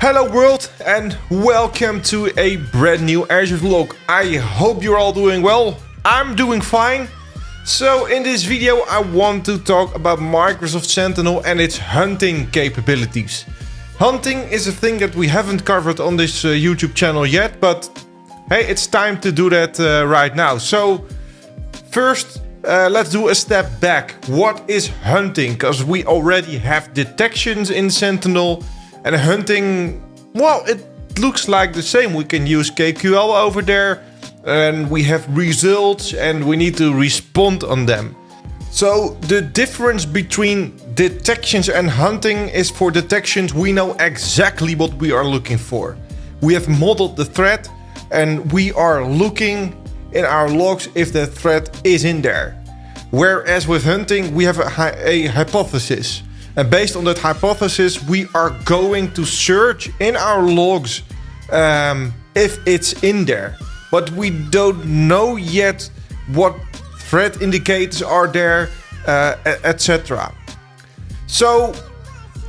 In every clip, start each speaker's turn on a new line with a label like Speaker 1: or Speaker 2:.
Speaker 1: Hello world and welcome to a brand new Azure vlog. I hope you're all doing well. I'm doing fine. So in this video I want to talk about Microsoft Sentinel and its hunting capabilities. Hunting is a thing that we haven't covered on this uh, YouTube channel yet, but hey, it's time to do that uh, right now. So first uh, let's do a step back. What is hunting? Because we already have detections in Sentinel and hunting, well, it looks like the same. We can use KQL over there and we have results and we need to respond on them. So the difference between detections and hunting is for detections we know exactly what we are looking for. We have modeled the threat and we are looking in our logs if the threat is in there. Whereas with hunting we have a, a hypothesis. And based on that hypothesis, we are going to search in our logs um, if it's in there. But we don't know yet what threat indicators are there, uh, etc. So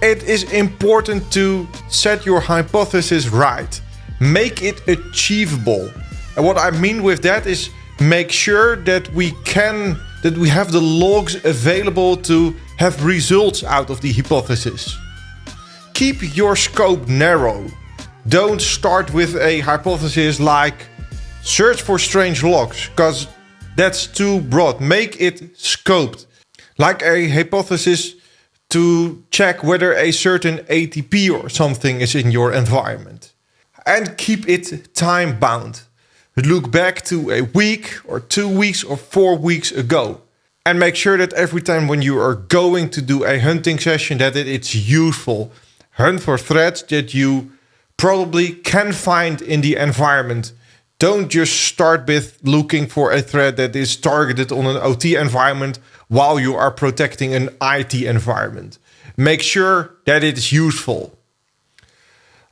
Speaker 1: it is important to set your hypothesis right. Make it achievable. And what I mean with that is make sure that we can that we have the logs available to have results out of the hypothesis. Keep your scope narrow. Don't start with a hypothesis like search for strange logs, because that's too broad. Make it scoped. Like a hypothesis to check whether a certain ATP or something is in your environment. And keep it time bound. Look back to a week or two weeks or four weeks ago and make sure that every time when you are going to do a hunting session that it, it's useful. Hunt for threats that you probably can find in the environment. Don't just start with looking for a threat that is targeted on an OT environment while you are protecting an IT environment. Make sure that it is useful.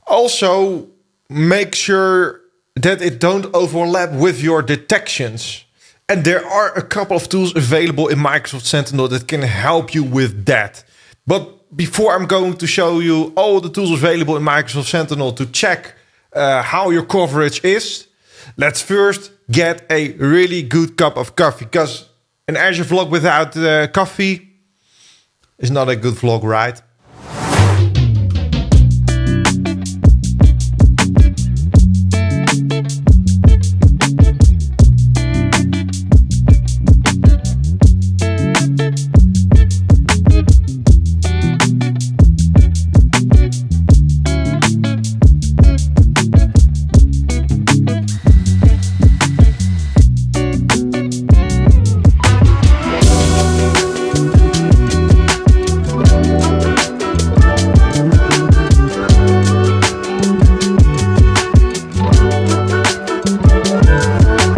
Speaker 1: Also, make sure that it don't overlap with your detections. And there are a couple of tools available in Microsoft Sentinel that can help you with that. But before I'm going to show you all the tools available in Microsoft Sentinel to check uh, how your coverage is, let's first get a really good cup of coffee. Because an Azure vlog without uh, coffee is not a good vlog, right? So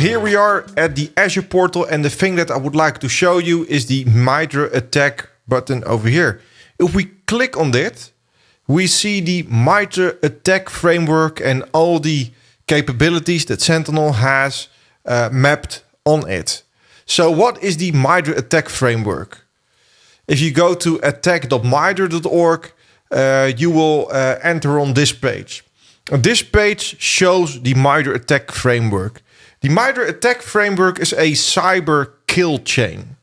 Speaker 1: here we are at the Azure portal and the thing that I would like to show you is the MITRE ATT&CK button over here. If we click on that, we see the MITRE ATT&CK framework and all the capabilities that Sentinel has uh, mapped on it. So what is the MITRE ATT&CK framework? If you go to attack.mitre.org, uh, you will uh, enter on this page. This page shows the MITRE ATT&CK framework. The MITRE ATT&CK framework is a cyber kill chain.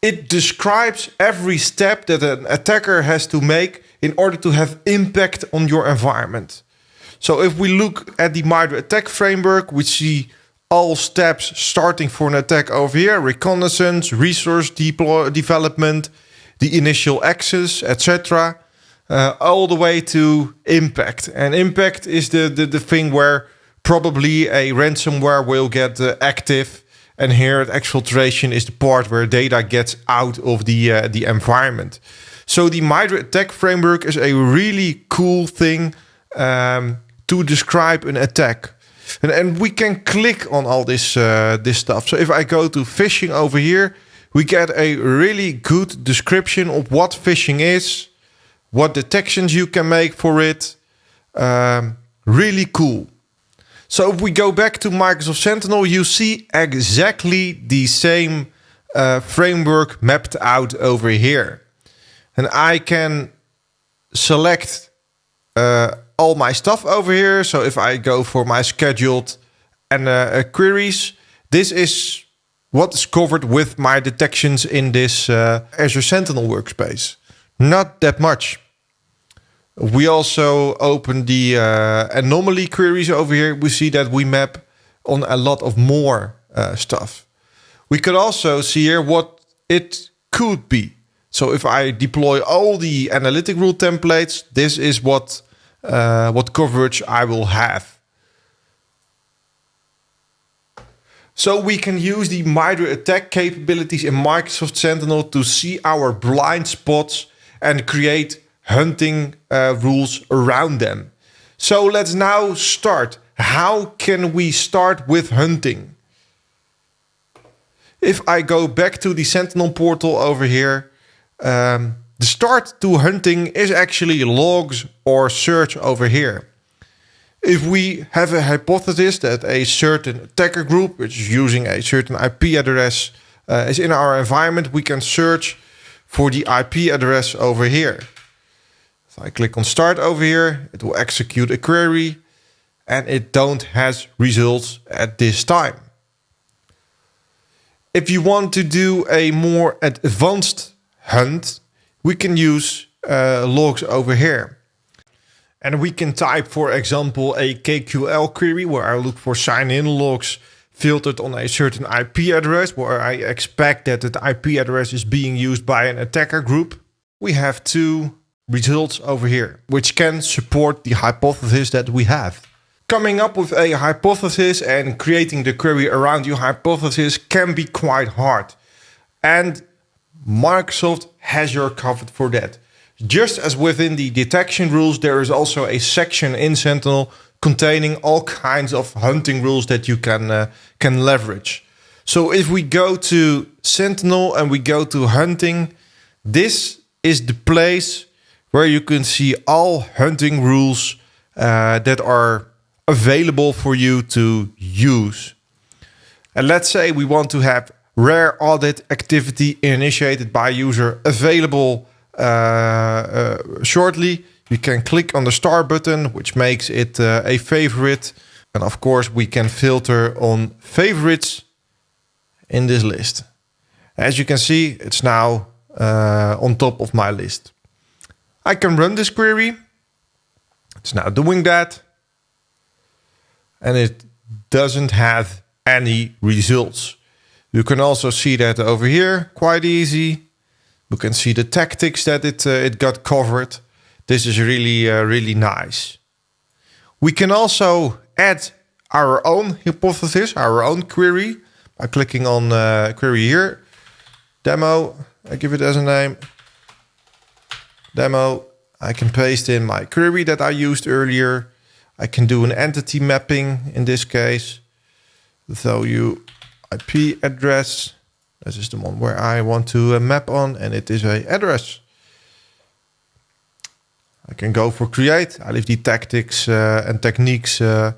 Speaker 1: It describes every step that an attacker has to make in order to have impact on your environment. So if we look at the MITRE ATT&CK framework, we see all steps starting for an attack over here, reconnaissance, resource deploy, development, the initial access, etc. uh, all the way to impact. And impact is the, the, the thing where probably a ransomware will get uh, active. And here at exfiltration is the part where data gets out of the, uh, the environment. So the MITRE ATT&CK framework is a really cool thing um, to describe an attack. And, and we can click on all this, uh, this stuff. So if I go to phishing over here, we get a really good description of what phishing is, what detections you can make for it. Um, really cool. So if we go back to Microsoft Sentinel, you see exactly the same uh, framework mapped out over here. And I can select uh, all my stuff over here. So if I go for my scheduled and uh, queries, this is what is covered with my detections in this uh, Azure Sentinel workspace. Not that much. We also open the uh, anomaly queries over here. We see that we map on a lot of more uh, stuff. We could also see here what it could be. So if I deploy all the analytic rule templates, this is what uh, what coverage I will have. So we can use the MITRE ATT&CK capabilities in Microsoft Sentinel to see our blind spots and create hunting uh, rules around them. So let's now start. How can we start with hunting? If I go back to the Sentinel portal over here, um, the start to hunting is actually logs or search over here. If we have a hypothesis that a certain attacker group, which is using a certain IP address, uh, is in our environment, we can search for the IP address over here. If I click on start over here, it will execute a query and it don't has results at this time. If you want to do a more advanced hunt, we can use uh, logs over here. And we can type, for example, a KQL query where I look for sign-in logs filtered on a certain IP address where I expect that the IP address is being used by an attacker group. We have two results over here, which can support the hypothesis that we have. Coming up with a hypothesis and creating the query around your hypothesis can be quite hard. And Microsoft has your covered for that. Just as within the detection rules, there is also a section in Sentinel containing all kinds of hunting rules that you can uh, can leverage. So if we go to Sentinel and we go to hunting, this is the place where you can see all hunting rules uh, that are available for you to use. And let's say we want to have rare audit activity initiated by user available uh, uh, shortly. You can click on the star button, which makes it uh, a favorite. And of course, we can filter on favorites in this list. As you can see, it's now uh, on top of my list. I can run this query. It's now doing that. And it doesn't have any results. You can also see that over here, quite easy. You can see the tactics that it, uh, it got covered. This is really, uh, really nice. We can also add our own hypothesis, our own query by clicking on uh, query here. Demo, I give it as a name. Demo, I can paste in my query that I used earlier. I can do an entity mapping in this case. So you IP address. This is the one where I want to uh, map on and it is a address. I can go for create. I leave the tactics uh, and techniques uh,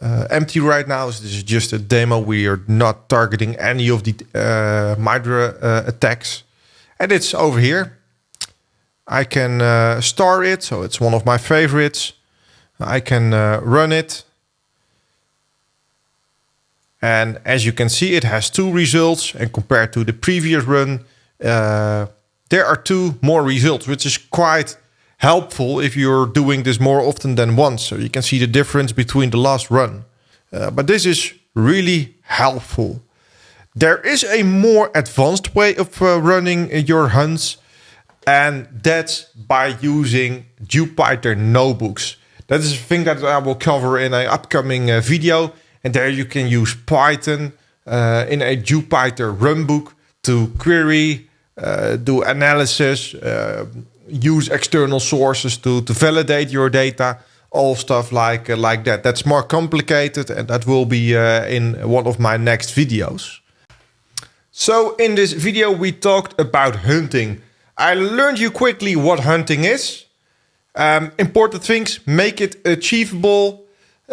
Speaker 1: uh, empty right now. So this is just a demo. We are not targeting any of the uh, MITRE uh, attacks. And it's over here. I can uh, star it, so it's one of my favorites. I can run it. And as you can see, it has two results. And compared to the previous run, uh, there are two more results, which is quite helpful if you're doing this more often than once. So you can see the difference between the last run. Uh, but this is really helpful. There is a more advanced way of uh, running your hunts. And that's by using Jupyter notebooks. That is a thing that I will cover in an upcoming uh, video. And there you can use Python uh, in a Jupyter runbook to query, uh, do analysis, uh, use external sources to, to validate your data, all stuff like, uh, like that. That's more complicated and that will be uh, in one of my next videos. So in this video we talked about hunting. I learned you quickly what hunting is. Um, important things, make it achievable,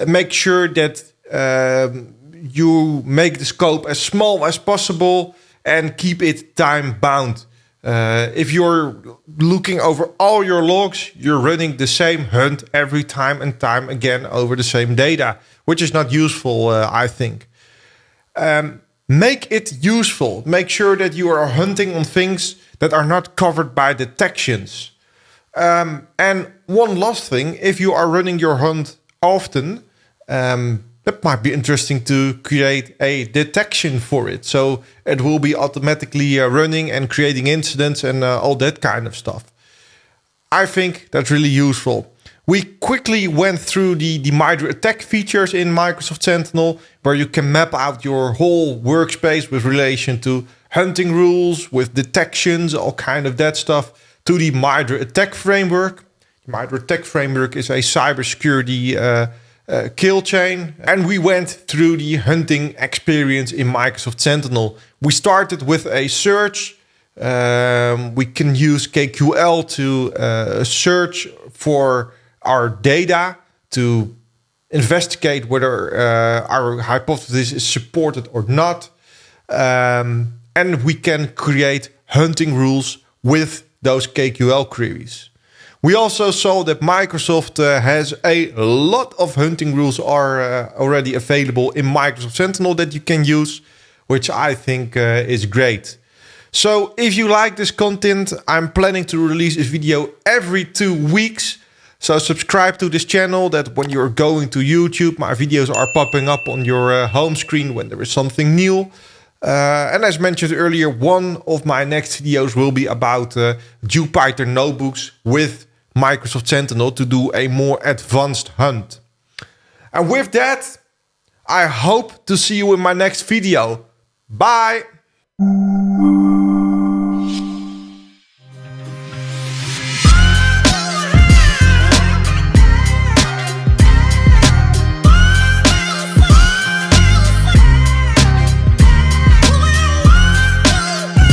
Speaker 1: make sure that um, you make the scope as small as possible and keep it time bound. Uh, if you're looking over all your logs, you're running the same hunt every time and time again over the same data, which is not useful, uh, I think. Um, make it useful. Make sure that you are hunting on things that are not covered by detections. Um, and one last thing, if you are running your hunt often, um, that might be interesting to create a detection for it. So it will be automatically uh, running and creating incidents and uh, all that kind of stuff. I think that's really useful. We quickly went through the, the MITRE ATT&CK features in Microsoft Sentinel, where you can map out your whole workspace with relation to hunting rules, with detections, all kind of that stuff, to the MITRE ATT&CK framework. The MITRE ATT&CK framework is a cybersecurity uh, uh, kill chain. And we went through the hunting experience in Microsoft Sentinel. We started with a search. Um, we can use KQL to uh, search for our data to investigate whether uh, our hypothesis is supported or not. Um, and we can create hunting rules with those KQL queries. We also saw that Microsoft uh, has a lot of hunting rules are uh, already available in Microsoft Sentinel that you can use, which I think uh, is great. So if you like this content, I'm planning to release a video every two weeks. So subscribe to this channel that when you're going to YouTube, my videos are popping up on your uh, home screen when there is something new. Uh, and as mentioned earlier, one of my next videos will be about uh, Jupyter notebooks with Microsoft Sentinel to do a more advanced hunt. And with that, I hope to see you in my next video. Bye!